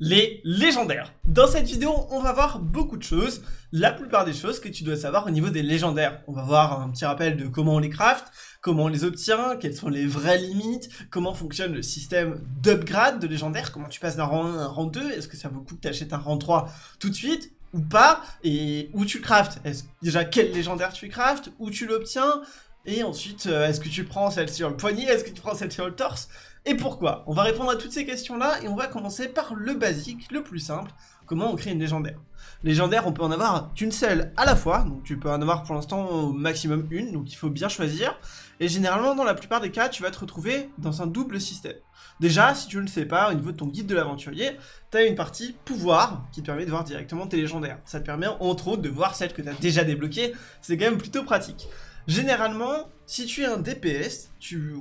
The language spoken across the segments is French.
les légendaires. Dans cette vidéo, on va voir beaucoup de choses, la plupart des choses que tu dois savoir au niveau des légendaires. On va voir un petit rappel de comment on les craft, comment on les obtient, quelles sont les vraies limites, comment fonctionne le système d'upgrade de légendaires, comment tu passes d'un rang 1 à un rang 2, est-ce que ça vaut le coup que tu achètes un rang 3 tout de suite ou pas, et où tu craftes. Est-ce déjà quel légendaire tu craftes, où tu l'obtiens, et ensuite, euh, est-ce que tu prends celle sur le poignet, est-ce que tu prends celle sur le torse et pourquoi? On va répondre à toutes ces questions-là et on va commencer par le basique, le plus simple, comment on crée une légendaire? Légendaire, on peut en avoir qu'une seule à la fois, donc tu peux en avoir pour l'instant au maximum une, donc il faut bien choisir. Et généralement, dans la plupart des cas, tu vas te retrouver dans un double système. Déjà, si tu ne le sais pas, au niveau de ton guide de l'aventurier, tu as une partie pouvoir qui te permet de voir directement tes légendaires. Ça te permet entre autres de voir celles que tu as déjà débloquées, c'est quand même plutôt pratique. Généralement, si tu es un DPS, tu,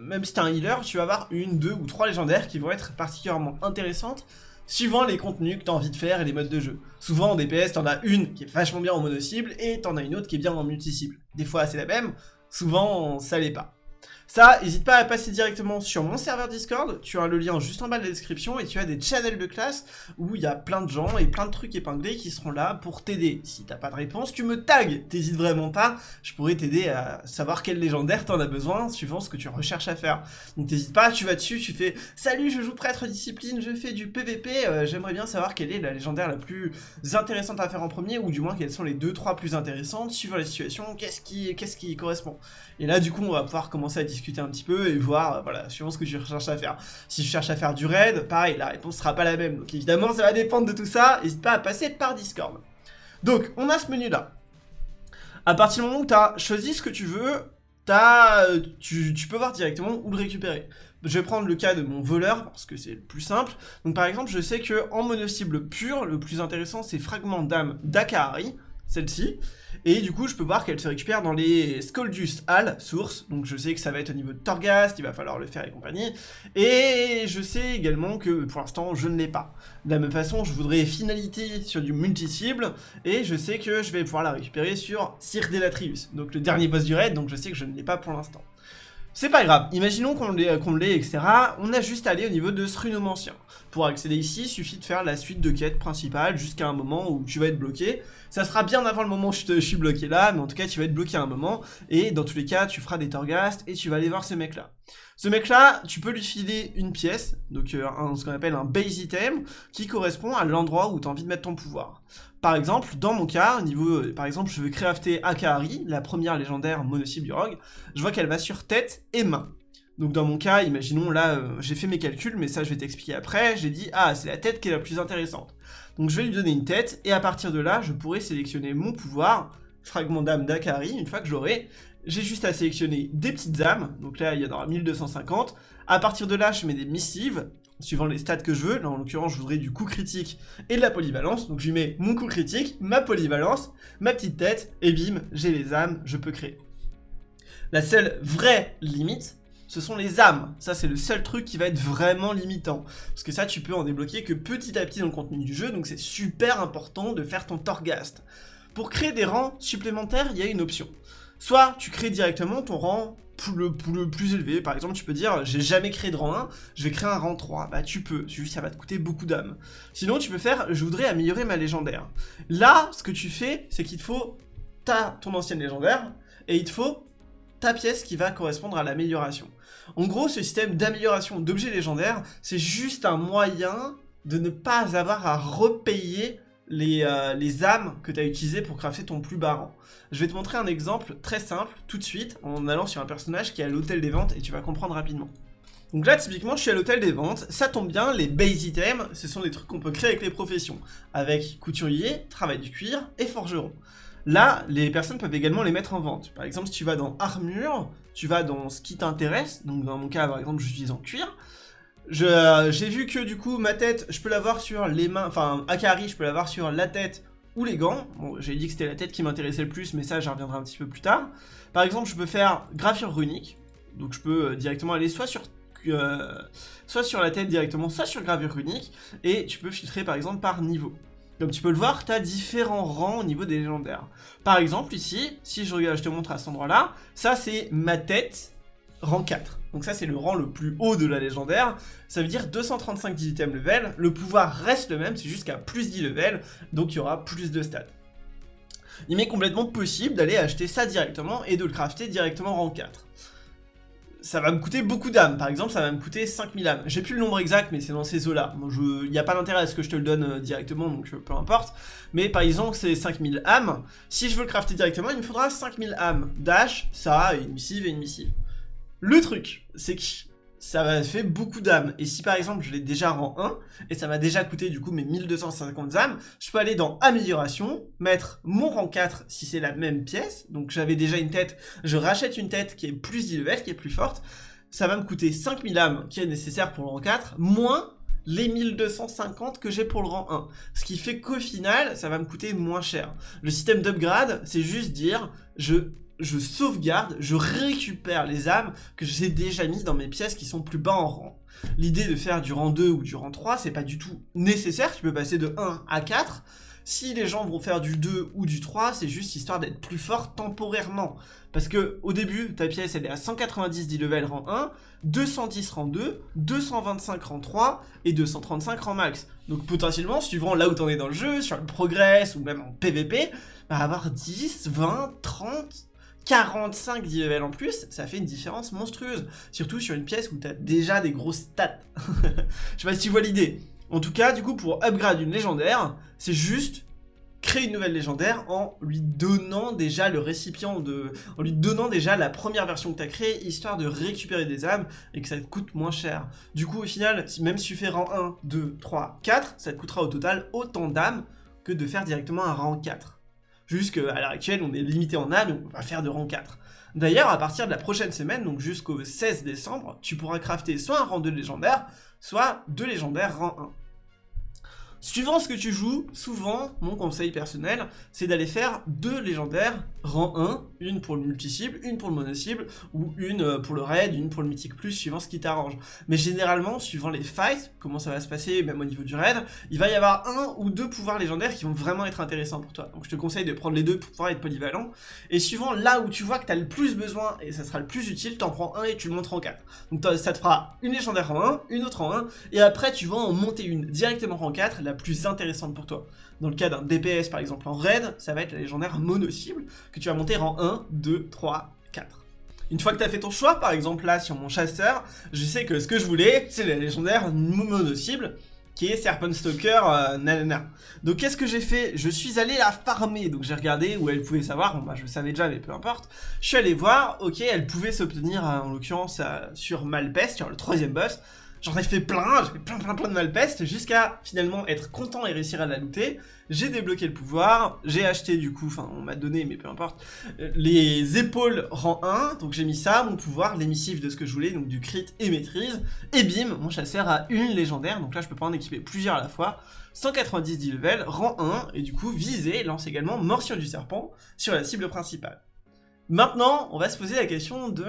même si tu es un healer, tu vas avoir une, deux ou trois légendaires qui vont être particulièrement intéressantes suivant les contenus que tu as envie de faire et les modes de jeu. Souvent en DPS, tu en as une qui est vachement bien en mono-cible et tu en as une autre qui est bien en multi-cible. Des fois c'est la même, souvent ça l'est pas. Ça, n'hésite pas à passer directement sur mon serveur Discord, tu as le lien juste en bas de la description et tu as des channels de classe où il y a plein de gens et plein de trucs épinglés qui seront là pour t'aider. Si t'as pas de réponse, tu me tags, t'hésites vraiment pas, je pourrais t'aider à savoir quel légendaire t'en as besoin suivant ce que tu recherches à faire. Donc t'hésites pas, tu vas dessus, tu fais « Salut, je joue prêtre discipline, je fais du PVP, euh, j'aimerais bien savoir quelle est la légendaire la plus intéressante à faire en premier ou du moins quelles sont les 2-3 plus intéressantes suivant la situation, qu'est-ce qui, correspond ?» Et là du coup on va pouvoir commencer à discuter un petit peu et voir, euh, voilà, suivant ce que tu recherches à faire. Si je cherche à faire du raid, pareil, la réponse sera pas la même. Donc évidemment, ça va dépendre de tout ça. N'hésite pas à passer par Discord. Donc, on a ce menu-là. À partir du moment où tu as choisi ce que tu veux, euh, tu, peux voir directement où le récupérer. Je vais prendre le cas de mon voleur, parce que c'est le plus simple. Donc par exemple, je sais que en mono-cible pur, le plus intéressant, c'est Fragment d'âme d'Akahari celle-ci. Et du coup, je peux voir qu'elle se récupère dans les Skoldust Hall, source. Donc je sais que ça va être au niveau de Torghast, il va falloir le faire et compagnie. Et je sais également que pour l'instant, je ne l'ai pas. De la même façon, je voudrais finalité sur du multi-cible. Et je sais que je vais pouvoir la récupérer sur Sir Delatrius. Donc le dernier boss du raid, donc je sais que je ne l'ai pas pour l'instant. C'est pas grave, imaginons qu'on l'ait, etc. On a juste à aller au niveau de ce runomancien. Pour accéder ici, il suffit de faire la suite de quêtes principales jusqu'à un moment où tu vas être bloqué. Ça sera bien avant le moment où je, suis bloqué là, mais en tout cas tu vas être bloqué à un moment. Et dans tous les cas, tu feras des Torghast et tu vas aller voir ce mec là. Ce mec là, tu peux lui filer une pièce, donc euh, ce qu'on appelle un base item, qui correspond à l'endroit où tu as envie de mettre ton pouvoir. Par exemple, dans mon cas, au niveau, euh, par exemple, je veux crafter Akahari, la première légendaire mono-cible du rogue, je vois qu'elle va sur tête et main. Donc dans mon cas, imaginons là, euh, j'ai fait mes calculs, mais ça je vais t'expliquer après, j'ai dit, ah, c'est la tête qui est la plus intéressante. Donc je vais lui donner une tête, et à partir de là, je pourrai sélectionner mon pouvoir, fragment d'âme d'Akahari, une fois que j'aurai, j'ai juste à sélectionner des petites âmes, donc là il y en aura 1250, à partir de là je mets des missives, suivant les stats que je veux. Là, en l'occurrence, je voudrais du coup critique et de la polyvalence. Donc, je lui mets mon coup critique, ma polyvalence, ma petite tête, et bim, j'ai les âmes, je peux créer. La seule vraie limite, ce sont les âmes. Ça, c'est le seul truc qui va être vraiment limitant. Parce que ça, tu peux en débloquer que petit à petit dans le contenu du jeu, donc c'est super important de faire ton Torghast. Pour créer des rangs supplémentaires, il y a une option. Soit tu crées directement ton rang le, le, plus élevé. Par exemple, tu peux dire, j'ai jamais créé de rang 1, je vais créer un rang 3. Bah tu peux, juste ça va te coûter beaucoup d'âmes. Sinon, tu peux faire, je voudrais améliorer ma légendaire. Là, ce que tu fais, c'est qu'il te faut ta, ton ancienne légendaire, et il te faut ta pièce qui va correspondre à l'amélioration. En gros, ce système d'amélioration d'objets légendaires, c'est juste un moyen de ne pas avoir à repayer les, euh, les âmes que tu as utilisées pour crafter ton plus bas. Je vais te montrer un exemple très simple tout de suite en allant sur un personnage qui est à l'hôtel des ventes et tu vas comprendre rapidement. Donc là, typiquement, je suis à l'hôtel des ventes. Ça tombe bien, les base items, ce sont des trucs qu'on peut créer avec les professions. Avec couturier, travail du cuir et forgeron. Là, les personnes peuvent également les mettre en vente. Par exemple, si tu vas dans armure, tu vas dans ce qui t'intéresse. Donc dans mon cas, par exemple, suis en cuir. J'ai vu que du coup ma tête, je peux l'avoir sur les mains, enfin Akari, je peux l'avoir sur la tête ou les gants. Bon, j'ai dit que c'était la tête qui m'intéressait le plus, mais ça j'y reviendrai un petit peu plus tard. Par exemple, je peux faire gravure runique, donc je peux euh, directement aller soit sur euh, soit sur la tête directement, soit sur gravure runique, et tu peux filtrer par exemple par niveau. Comme tu peux le voir, tu as différents rangs au niveau des légendaires. Par exemple, ici, si je regarde, je te montre à cet endroit-là, ça c'est ma tête rang 4. Donc ça c'est le rang le plus haut de la légendaire, ça veut dire 235 18 ème level, le pouvoir reste le même, c'est jusqu'à plus 10 level, donc il y aura plus de stats. Il m'est complètement possible d'aller acheter ça directement et de le crafter directement rang 4 ça va me coûter beaucoup d'âmes. Par exemple, ça va me coûter 5000 âmes. J'ai plus le nombre exact, mais c'est dans ces eaux-là. Il n'y a pas d'intérêt à ce que je te le donne euh, directement, donc euh, peu importe. Mais par exemple, c'est 5000 âmes. Si je veux le crafter directement, il me faudra 5000 âmes. Dash, ça, une missive et une missive. Le truc, c'est que ça m'a fait beaucoup d'âmes. Et si par exemple je l'ai déjà rang 1, et ça m'a déjà coûté du coup mes 1250 âmes, je peux aller dans amélioration, mettre mon rang 4 si c'est la même pièce, donc j'avais déjà une tête, je rachète une tête qui est plus level, qui est plus forte, ça va me coûter 5000 âmes qui est nécessaire pour le rang 4, moins les 1250 que j'ai pour le rang 1. Ce qui fait qu'au final, ça va me coûter moins cher. Le système d'upgrade, c'est juste dire, je je sauvegarde, je récupère les âmes que j'ai déjà mis dans mes pièces qui sont plus bas en rang. L'idée de faire du rang 2 ou du rang 3, c'est pas du tout nécessaire, tu peux passer de 1 à 4. Si les gens vont faire du 2 ou du 3, c'est juste histoire d'être plus fort temporairement. Parce que au début, ta pièce elle est à 190 10 level rang 1, 210 rang 2, 225 rang 3 et 235 rang max. Donc potentiellement, suivant là où t'en es dans le jeu, sur le progress ou même en PVP, va avoir 10, 20, 30, 45 10 level en plus, ça fait une différence monstrueuse. Surtout sur une pièce où t'as déjà des grosses stats. Je sais pas si tu vois l'idée. En tout cas, du coup, pour upgrade une légendaire, c'est juste créer une nouvelle légendaire en lui donnant déjà le récipient de... en lui donnant déjà la première version que tu as créée, histoire de récupérer des âmes et que ça te coûte moins cher. Du coup, au final, même si tu fais rang 1, 2, 3, 4, ça te coûtera au total autant d'âmes que de faire directement un rang 4. Juste qu'à l'heure actuelle, on est limité en âme, on va faire de rang 4. D'ailleurs, à partir de la prochaine semaine, donc jusqu'au 16 décembre, tu pourras crafter soit un rang 2 légendaire, soit deux légendaires rang 1. Suivant ce que tu joues, souvent, mon conseil personnel, c'est d'aller faire deux légendaires rang 1, une pour le multi-cible, une pour le mono-cible, ou une euh, pour le raid, une pour le mythique plus, suivant ce qui t'arrange. Mais généralement, suivant les fights, comment ça va se passer, même au niveau du raid, il va y avoir un ou deux pouvoirs légendaires qui vont vraiment être intéressants pour toi. Donc je te conseille de prendre les deux pour pouvoir être polyvalent. Et suivant là où tu vois que tu as le plus besoin, et ça sera le plus utile, t'en prends un et tu le montres en 4. Donc ça te fera une légendaire rang 1, une autre rang 1, et après tu vas en monter une directement rang 4, plus intéressante pour toi. Dans le cas d'un DPS par exemple en raid, ça va être la légendaire mono-cible que tu vas monter en 1, 2, 3, 4. Une fois que tu as fait ton choix, par exemple là sur mon chasseur, je sais que ce que je voulais, c'est la légendaire mono-cible qui est Serpent Stalker euh, nanana. Donc qu'est-ce que j'ai fait? Je suis allé la farmer, donc j'ai regardé où elle pouvait savoir, bon bah je le savais déjà mais peu importe. Je suis allé voir, ok, elle pouvait s'obtenir euh, en l'occurrence euh, sur Malpest, sur le troisième boss, J'en ai fait plein, j'ai fait plein plein plein de malpeste, jusqu'à finalement être content et réussir à la looter. J'ai débloqué le pouvoir, j'ai acheté du coup, enfin on m'a donné, mais peu importe, euh, les épaules rang 1, donc j'ai mis ça, mon pouvoir, l'émissif de ce que je voulais, donc du crit et maîtrise, et bim, mon chasseur a une légendaire, donc là je peux pas en équiper plusieurs à la fois, 190 10 level, rang 1, et du coup viser lance également morsure du serpent sur la cible principale. Maintenant, on va se poser la question de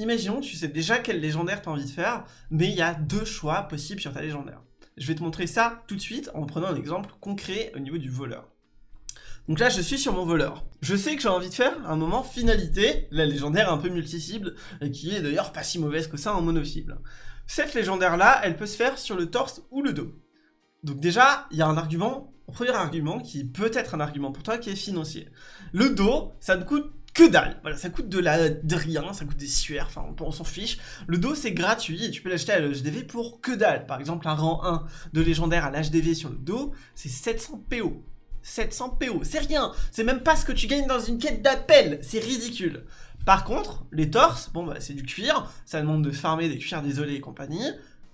Imaginons, tu sais déjà quel légendaire tu as envie de faire, mais il y a deux choix possibles sur ta légendaire. Je vais te montrer ça tout de suite en prenant un exemple concret au niveau du voleur. Donc là, je suis sur mon voleur. Je sais que j'ai envie de faire un moment finalité, la légendaire un peu multi-cible, et qui est d'ailleurs pas si mauvaise que ça en mono-cible. Cette légendaire-là, elle peut se faire sur le torse ou le dos. Donc déjà, il y a un argument, un premier argument, qui peut être un argument pour toi, qui est financier. Le dos, ça ne coûte que dalle. Voilà, ça coûte de, la, de rien, ça coûte des sueurs, enfin on, s'en fiche. Le dos c'est gratuit tu peux l'acheter à l'HDV pour que dalle. Par exemple, un rang 1 de légendaire à l'HDV sur le dos, c'est 700 PO. 700 PO, c'est rien, c'est même pas ce que tu gagnes dans une quête d'appel, c'est ridicule. Par contre, les torses, bon bah c'est du cuir, ça demande de farmer des cuirs désolés et compagnie.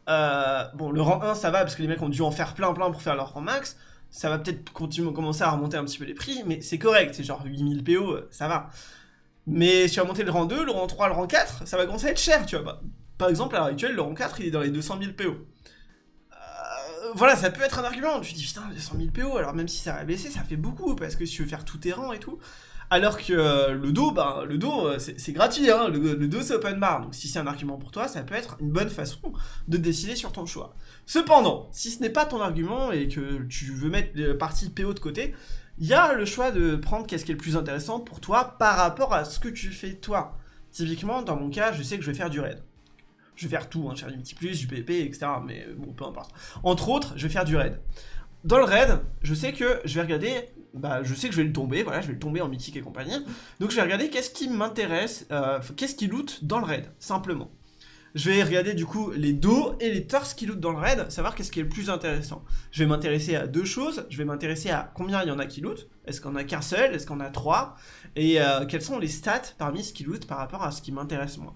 Euh, bon, le rang 1 ça va parce que les mecs ont dû en faire plein plein pour faire leur rang max ça va peut-être continuer commencer à remonter un petit peu les prix, mais c'est correct, c'est genre 8000 PO, euh, ça va. Mais si tu vas monter le rang 2, le rang 3, le rang 4, ça va commencer à être cher, tu vois. Bah, par exemple, à l'heure actuelle, le rang 4, il est dans les 200 000 PO. Voilà, ça peut être un argument. Tu te dis, putain, 200 000 PO, alors même si ça va baisser, ça fait beaucoup, parce que si tu veux faire tous tes rangs et tout. Alors que euh, le dos, bah, le dos, euh, c'est gratuit, hein, le, dos c'est open bar, donc si c'est un argument pour toi, ça peut être une bonne façon de décider sur ton choix. Cependant, si ce n'est pas ton argument et que tu veux mettre la partie PO de côté, il y a le choix de prendre qu'est-ce qui est le plus intéressant pour toi par rapport à ce que tu fais toi. Typiquement, dans mon cas, je sais que je vais faire du raid. Je vais faire tout, hein, faire du multi plus, du PvP, etc. Mais bon, peu importe. Entre autres, je vais faire du raid. Dans le raid, je sais que je vais regarder, bah, je sais que je vais le tomber, voilà, je vais le tomber en mythique et compagnie. Donc je vais regarder qu'est-ce qui m'intéresse, euh, qu'est-ce qui loot dans le raid, simplement. Je vais regarder du coup les dos et les torses qui lootent dans le raid, savoir qu'est-ce qui est le plus intéressant. Je vais m'intéresser à deux choses, je vais m'intéresser à combien il y en a qui lootent, est-ce qu'on a qu'un seul, est-ce qu'on a trois, et euh, quelles sont les stats parmi ce qui loot par rapport à ce qui m'intéresse moi?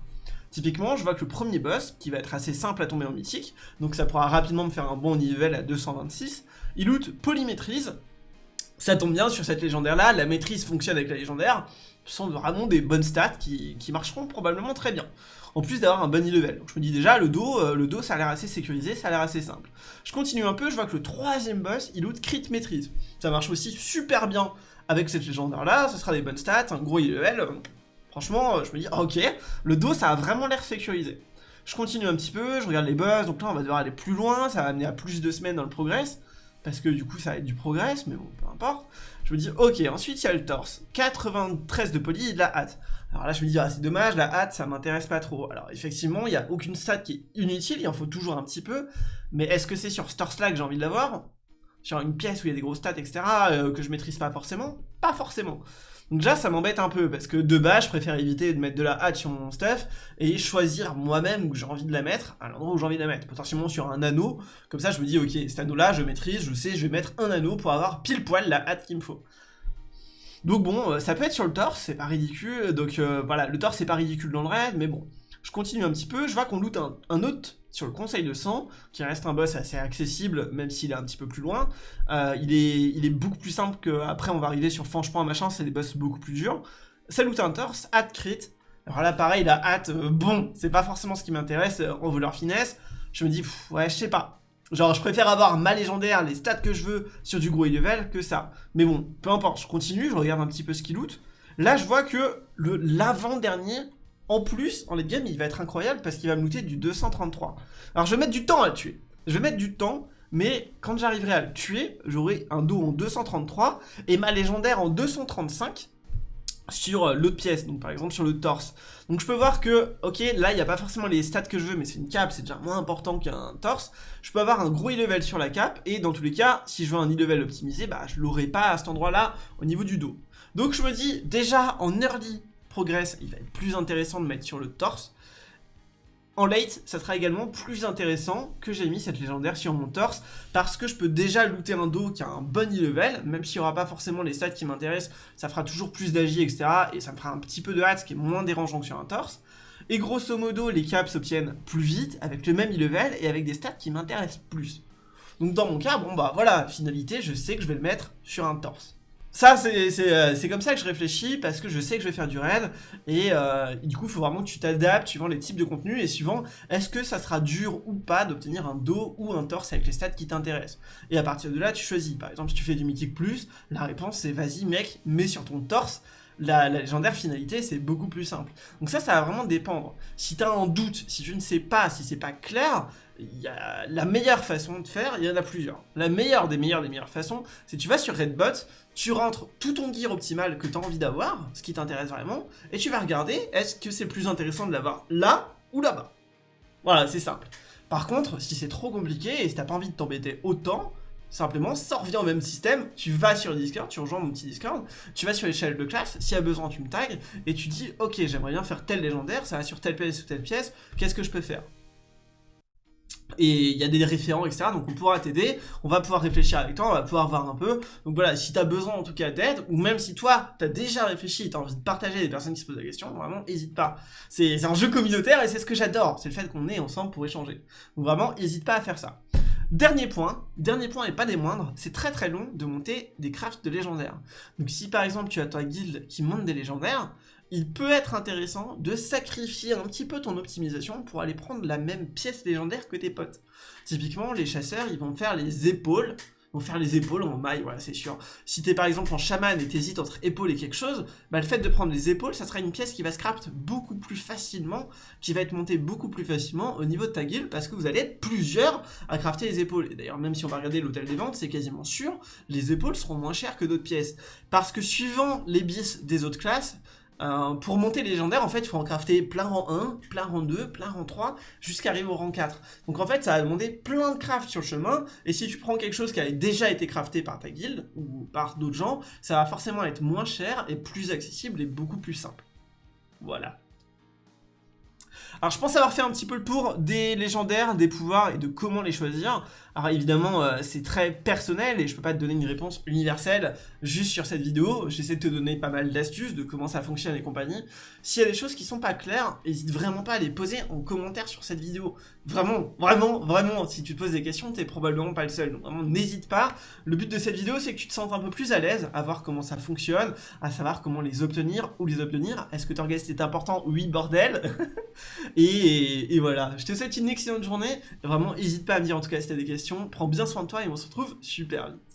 Typiquement, je vois que le premier boss, qui va être assez simple à tomber en mythique, donc ça pourra rapidement me faire un bon level à 226, il loot polymétrise. Ça tombe bien sur cette légendaire là, la maîtrise fonctionne avec la légendaire. Ce sont vraiment des bonnes stats qui, marcheront probablement très bien. En plus d'avoir un bunny level. Je me dis déjà, le dos, euh, le dos ça a l'air assez sécurisé, ça a l'air assez simple. Je continue un peu, je vois que le troisième boss, il loot crit maîtrise. Ça marche aussi super bien avec cette légendaire là, ce sera des bonnes stats, un gros level. Franchement, euh, je me dis, ok, le dos ça a vraiment l'air sécurisé. Je continue un petit peu, je regarde les boss, donc là on va devoir aller plus loin, ça va amener à plus de semaines dans le progress parce que du coup ça va être du progrès, mais bon, peu importe. Je me dis, ok, ensuite il y a le torse, 93 de poly et de la hâte. Alors là je me dis, ah c'est dommage, la hâte ça m'intéresse pas trop. Alors effectivement, il n'y a aucune stat qui est inutile, il en faut toujours un petit peu, mais est-ce que c'est sur ce torse-là que j'ai envie de l'avoir? Sur une pièce où il y a des gros stats, etc., euh, que je maîtrise pas forcément? Pas forcément. Déjà, ça m'embête un peu, parce que de base, je préfère éviter de mettre de la hâte sur mon stuff, et choisir moi-même où j'ai envie de la mettre, à l'endroit où j'ai envie de la mettre, potentiellement sur un anneau, comme ça je me dis, ok, cet anneau-là, je maîtrise, je sais, je vais mettre un anneau pour avoir pile poil la hâte qu'il me faut. Donc bon, euh, ça peut être sur le torse, c'est pas ridicule, donc euh, voilà, le torse c'est pas ridicule dans le raid, mais bon, je continue un petit peu, je vois qu'on loot un, un, autre sur le conseil de sang, qui reste un boss assez accessible, même s'il est un petit peu plus loin. Euh, il, est, beaucoup plus simple qu'après on va arriver sur Fange-Point, machin, c'est des boss beaucoup plus durs. Ça loot un torse, hâte crit. Alors là pareil, la hâte, euh, bon, c'est pas forcément ce qui m'intéresse euh, en voleur finesse. Je me dis, ouais, je sais pas. Genre, je préfère avoir ma légendaire, les stats que je veux sur du gros level que ça. Mais bon, peu importe, je continue, je regarde un petit peu ce qu'il loot. Là, je vois que l'avant-dernier en plus, en late game, il va être incroyable parce qu'il va me looter du 233. Alors je vais mettre du temps à le tuer. Je vais mettre du temps, mais quand j'arriverai à le tuer, j'aurai un dos en 233 et ma légendaire en 235 sur euh, l'autre pièce, donc par exemple sur le torse. Donc je peux voir que, ok, là il n'y a pas forcément les stats que je veux, mais c'est une cape, c'est déjà moins important qu'un torse. Je peux avoir un gros e-level sur la cape, et dans tous les cas, si je veux un e-level optimisé, bah je l'aurai pas à cet endroit-là au niveau du dos. Donc je me dis, déjà en early, il va être plus intéressant de mettre sur le torse. En late, ça sera également plus intéressant que j'ai mis cette légendaire sur mon torse, parce que je peux déjà looter un dos qui a un bon e-level, même s'il n'y aura pas forcément les stats qui m'intéressent, ça fera toujours plus d'agi, etc. Et ça me fera un petit peu de hâte, ce qui est moins dérangeant que sur un torse. Et grosso modo, les caps s'obtiennent plus vite, avec le même e-level, et avec des stats qui m'intéressent plus. Donc dans mon cas, bon bah voilà, finalité, je sais que je vais le mettre sur un torse. Ça, euh, c'est comme ça que je réfléchis, parce que je sais que je vais faire du raid, et euh, du coup, il faut vraiment que tu t'adaptes suivant les types de contenus, et suivant est-ce que ça sera dur ou pas d'obtenir un dos ou un torse avec les stats qui t'intéressent. Et à partir de là, tu choisis. Par exemple, si tu fais du mythique plus, la réponse c'est vas-y mec, mets sur ton torse, la, légendaire finalité, c'est beaucoup plus simple. Donc ça, ça va vraiment dépendre. Si tu as un doute, si tu ne sais pas, si c'est pas clair, y a la meilleure façon de faire, il y en a plusieurs. La meilleure des meilleures des meilleures façons, c'est tu vas sur Redbot, tu rentres tout ton gear optimal que tu as envie d'avoir, ce qui t'intéresse vraiment, et tu vas regarder est-ce que c'est plus intéressant de l'avoir là ou là-bas. Voilà, c'est simple. Par contre, si c'est trop compliqué et si t'as pas envie de t'embêter autant, simplement, ça revient au même système, tu vas sur le Discord, tu rejoins mon petit Discord, tu vas sur l'échelle de classe, s'il y a besoin tu me tags, et tu dis, ok, j'aimerais bien faire tel légendaire, ça va sur telle pièce ou telle pièce, qu'est-ce que je peux faire? Et il y a des référents, etc. Donc on pourra t'aider, on va pouvoir réfléchir avec toi, on va pouvoir voir un peu. Donc voilà, si t'as besoin en tout cas d'aide, ou même si toi, t'as déjà réfléchi et t'as envie de partager des personnes qui se posent la question, vraiment, hésite pas. C'est un jeu communautaire et c'est ce que j'adore, c'est le fait qu'on est ensemble pour échanger. Donc vraiment, hésite pas à faire ça. Dernier point, dernier point et pas des moindres, c'est très très long de monter des crafts de légendaires. Donc si par exemple tu as ta guilde qui monte des légendaires, il peut être intéressant de sacrifier un petit peu ton optimisation pour aller prendre la même pièce légendaire que tes potes. Typiquement, les chasseurs, ils vont faire les épaules, vont faire les épaules en maille, voilà, c'est sûr. Si t'es par exemple en chaman et t'hésites entre épaules et quelque chose, bah le fait de prendre les épaules, ça sera une pièce qui va scrapt beaucoup plus facilement, qui va être montée beaucoup plus facilement au niveau de ta guilde, parce que vous allez être plusieurs à crafter les épaules. Et d'ailleurs, même si on va regarder l'hôtel des ventes, c'est quasiment sûr, les épaules seront moins chères que d'autres pièces. Parce que suivant les bis des autres classes, Euh, pour monter légendaire, en fait, il faut en crafter plein rang 1, plein rang 2, plein rang 3, jusqu'à arriver au rang 4. Donc en fait, ça va demander plein de crafts sur le chemin, et si tu prends quelque chose qui a déjà été crafté par ta guilde, ou par d'autres gens, ça va forcément être moins cher, et plus accessible, et beaucoup plus simple. Voilà. Alors je pense avoir fait un petit peu le tour des légendaires, des pouvoirs et de comment les choisir. Alors évidemment, euh, c'est très personnel et je peux pas te donner une réponse universelle juste sur cette vidéo. J'essaie de te donner pas mal d'astuces de comment ça fonctionne et compagnie. S'il y a des choses qui sont pas claires, n'hésite vraiment pas à les poser en commentaire sur cette vidéo. Vraiment, vraiment, vraiment, si tu te poses des questions, t'es probablement pas le seul. Donc vraiment, n'hésite pas. Le but de cette vidéo, c'est que tu te sentes un peu plus à l'aise à voir comment ça fonctionne, à savoir comment les obtenir, ou les obtenir. Est-ce que Torghast est important? Oui, bordel et, voilà, je te souhaite une excellente journée. Vraiment, n'hésite pas à me dire en tout cas si t'as des Prends bien soin de toi et on se retrouve super vite.